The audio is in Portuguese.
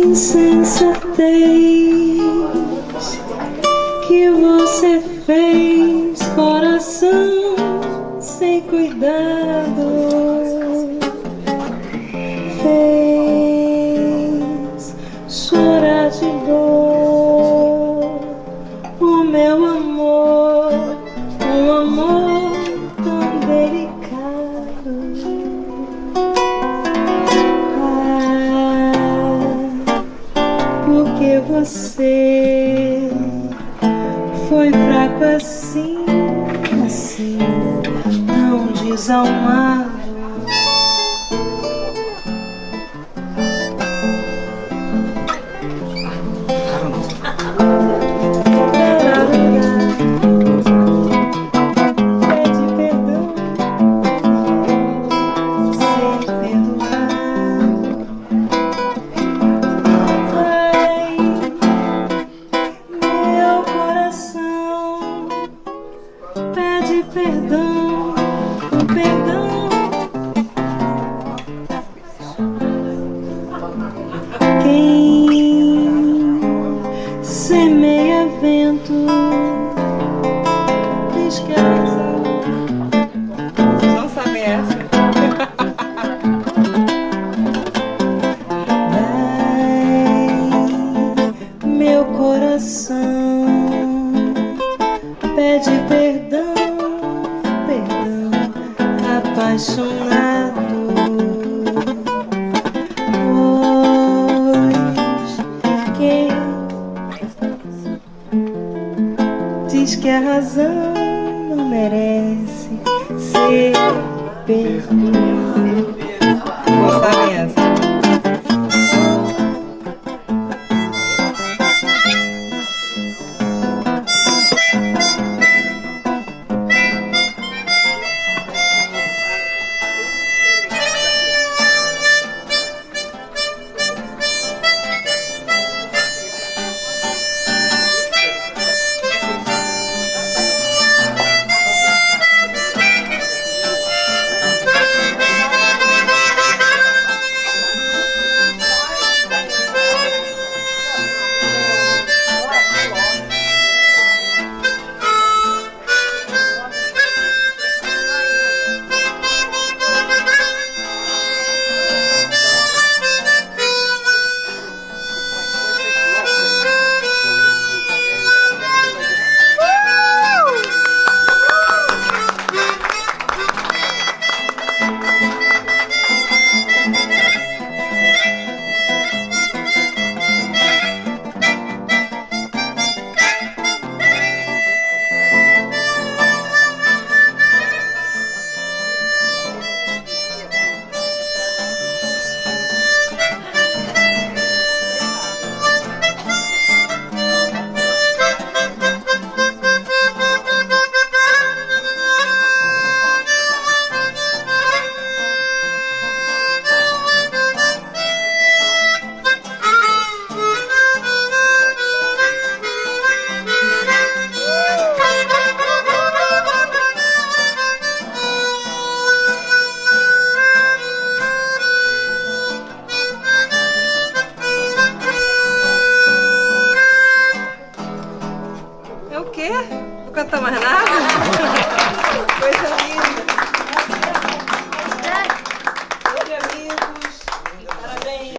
insensatez que você fez, coração sem cuidado. Fez chorar de dor você foi fraco assim, assim, tão desalmado. Perdão, perdão. Quem semeia vento? Ai, meu coração pede perdão, apaixonado. Pois quem diz que a razão não merece ser perdoada.